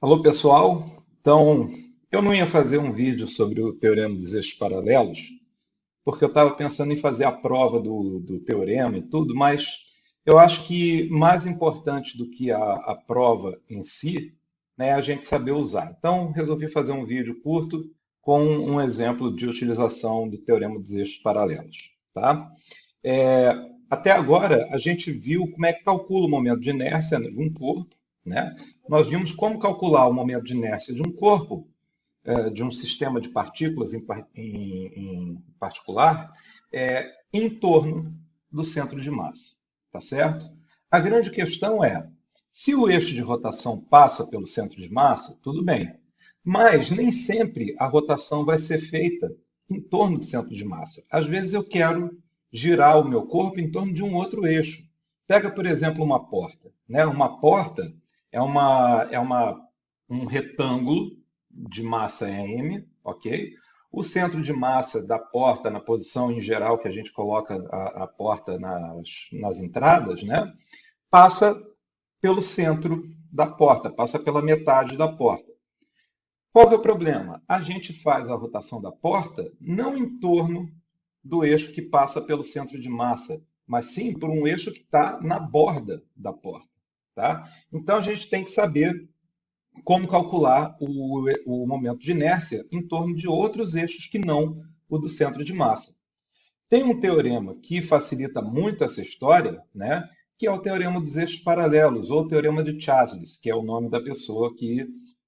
Alô, pessoal. Então, eu não ia fazer um vídeo sobre o teorema dos eixos paralelos, porque eu estava pensando em fazer a prova do, do, teorema e tudo, mas eu acho que mais importante do que a, a prova em si né, é a gente saber usar. Então, resolvi fazer um vídeo curto com um exemplo de utilização do teorema dos eixos paralelos. Tá? É, até agora, a gente viu como é que calcula o momento de inércia de um corpo, né? Nós vimos como calcular o momento de inércia de um corpo, é, de um sistema de partículas em, em, particular, é, em torno do centro de massa. Tá certo? A grande questão é, se o eixo de rotação passa pelo centro de massa, tudo bem. Mas nem sempre a rotação vai ser feita em torno do centro de massa. Às vezes eu quero girar o meu corpo em torno de um outro eixo. Pega, por exemplo, uma porta. Né? Uma porta, é, uma, é uma, um retângulo de massa M, ok? O centro de massa da porta, na posição em geral que a gente coloca a, a porta nas, nas entradas, né? passa pelo centro da porta, passa pela metade da porta. Qual é o problema? A gente faz a rotação da porta não em torno do eixo que passa pelo centro de massa, mas sim por um eixo que está na borda da porta. Tá? Então, a gente tem que saber como calcular o, o momento de inércia em torno de outros eixos que não o do centro de massa. Tem um teorema que facilita muito essa história, né? que é o teorema dos eixos paralelos, ou teorema de Chasles, que é o nome da pessoa que,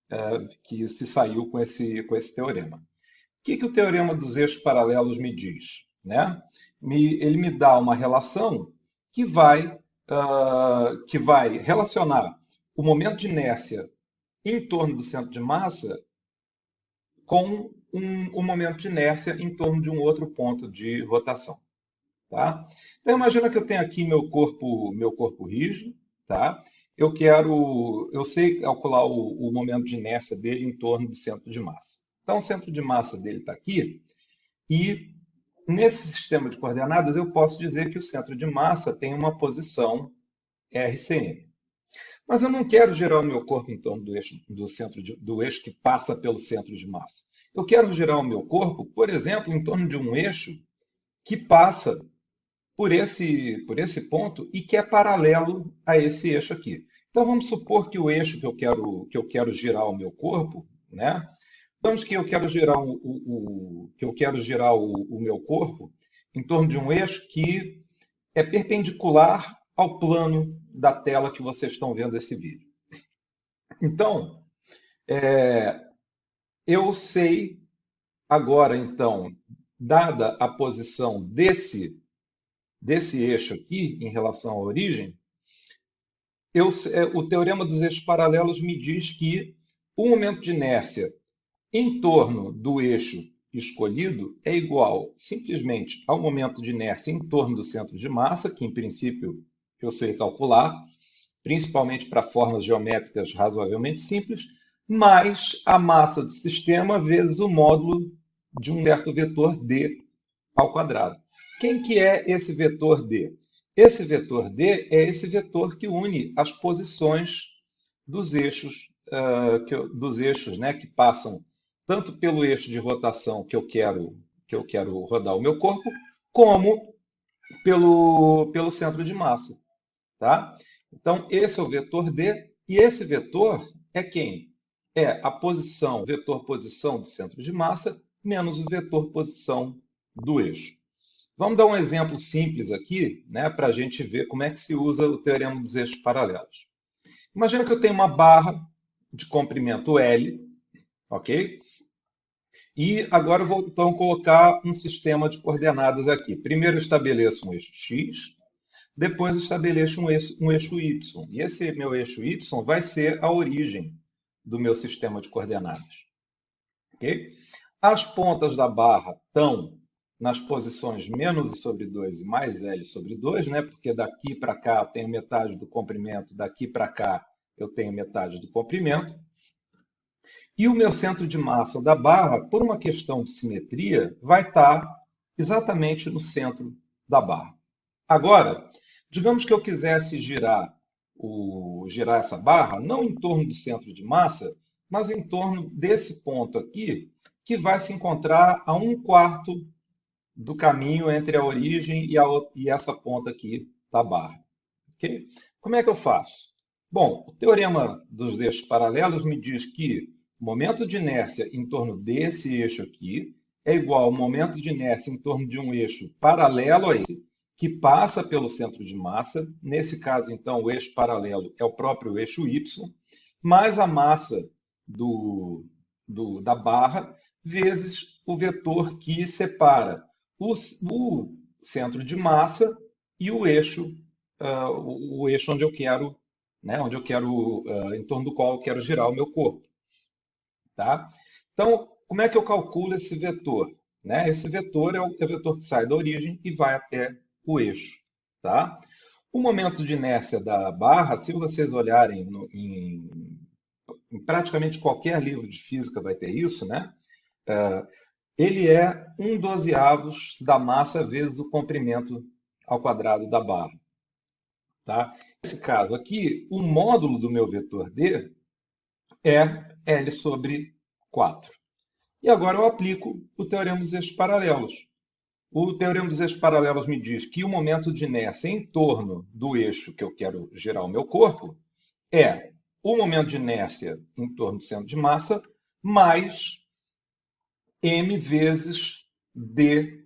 é, que se saiu com esse, com esse teorema. O que, que o teorema dos eixos paralelos me diz? Né? Me, ele me dá uma relação que vai uh, que vai relacionar o momento de inércia em torno do centro de massa com um, um, momento de inércia em torno de um outro ponto de rotação. Tá? Então, imagina que eu tenho aqui meu corpo, meu corpo rígido, tá? Eu quero, eu sei calcular o, o momento de inércia dele em torno do centro de massa. Então, o centro de massa dele está aqui e Nesse sistema de coordenadas, eu posso dizer que o centro de massa tem uma posição RCM. Mas eu não quero gerar o meu corpo em torno do eixo, do centro de, do eixo que passa pelo centro de massa. Eu quero gerar o meu corpo, por exemplo, em torno de um eixo que passa por esse, por esse ponto e que é paralelo a esse eixo aqui. Então vamos supor que o eixo que eu quero, que eu quero girar o meu corpo, né, Digamos que eu quero girar o, o, o que eu quero girar o, o, meu corpo em torno de um eixo que é perpendicular ao plano da tela que vocês estão vendo esse vídeo. Então, é, eu sei agora, então, dada a posição desse, desse eixo aqui em relação à origem, eu, é, o teorema dos eixos paralelos me diz que o momento de inércia em torno do eixo escolhido é igual simplesmente ao momento de inércia em torno do centro de massa, que em princípio eu sei calcular, principalmente para formas geométricas razoavelmente simples, mais a massa do sistema vezes o módulo de um certo vetor d ao quadrado. Quem que é esse vetor d? Esse vetor d é esse vetor que une as posições dos eixos, uh, que, dos eixos né, que passam tanto pelo eixo de rotação que eu quero que eu quero rodar o meu corpo, como pelo, pelo centro de massa. Tá? Então, esse é o vetor D, e esse vetor é quem? É a posição, vetor posição do centro de massa, menos o vetor posição do eixo. Vamos dar um exemplo simples aqui, né, para a gente ver como é que se usa o teorema dos eixos paralelos. Imagina que eu tenho uma barra de comprimento L, ok? E agora vou então colocar um sistema de coordenadas aqui. Primeiro estabeleço um eixo x, depois estabeleço um eixo, um eixo y. E esse meu eixo y vai ser a origem do meu sistema de coordenadas. Okay? As pontas da barra estão nas posições menos sobre 2 e mais L sobre 2, né? porque daqui para cá eu tenho metade do comprimento, daqui para cá eu tenho metade do comprimento. E o meu centro de massa da barra, por uma questão de simetria, vai estar exatamente no centro da barra. Agora, digamos que eu quisesse girar o, girar essa barra, não em torno do centro de massa, mas em torno desse ponto aqui, que vai se encontrar a um quarto do caminho entre a origem e, a, e essa ponta aqui da barra. Okay? Como é que eu faço? Bom, o teorema dos eixos paralelos me diz que momento de inércia em torno desse eixo aqui é igual ao momento de inércia em torno de um eixo paralelo a esse, que passa pelo centro de massa. Nesse caso, então, o eixo paralelo é o próprio eixo y, mais a massa do, do, da barra, vezes o vetor que separa o, o centro de massa e o eixo, uh, o, o, eixo onde eu quero, né, onde eu quero, uh, em torno do qual eu quero girar o meu corpo. Tá? Então, como é que eu calculo esse vetor? Né? Esse vetor é o, é o vetor que sai da origem e vai até o eixo. Tá? O momento de inércia da barra, se vocês olharem no, em, em, praticamente qualquer livro de física vai ter isso, né? Uh, ele é um dozeavos da massa vezes o comprimento ao quadrado da barra. Tá? Nesse caso aqui, o módulo do meu vetor D é L sobre 4. E agora eu aplico o teorema dos eixos paralelos. O teorema dos eixos paralelos me diz que o momento de inércia em torno do eixo que eu quero gerar o meu corpo é o momento de inércia em torno do centro de massa mais m vezes d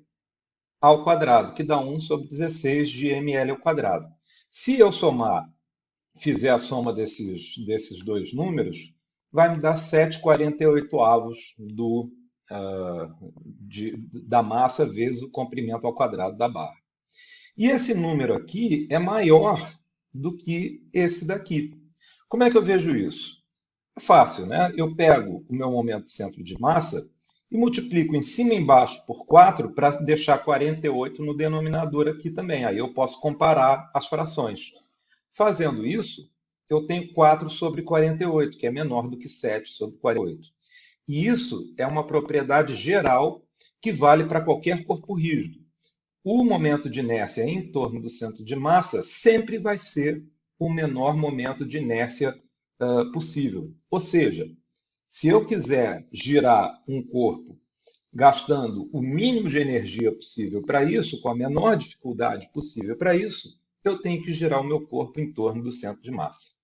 ao quadrado, que dá 1 sobre 16 de ml ao quadrado. Se eu somar, fizer a soma desses, desses dois números, vai me dar 7,48 avos do, uh, de, da massa vezes o comprimento ao quadrado da barra. E esse número aqui é maior do que esse daqui. Como é que eu vejo isso? É fácil, né? Eu pego o meu momento de centro de massa e multiplico em cima e embaixo por 4 para deixar 48 no denominador aqui também. Aí eu posso comparar as frações. Fazendo isso, eu tenho 4 sobre 48, que é menor do que 7 sobre 48. E isso é uma propriedade geral que vale para qualquer corpo rígido. O momento de inércia em torno do centro de massa sempre vai ser o menor momento de inércia uh, possível. Ou seja, se eu quiser girar um corpo gastando o mínimo de energia possível para isso, com a menor dificuldade possível para isso, eu tenho que girar o meu corpo em torno do centro de massa.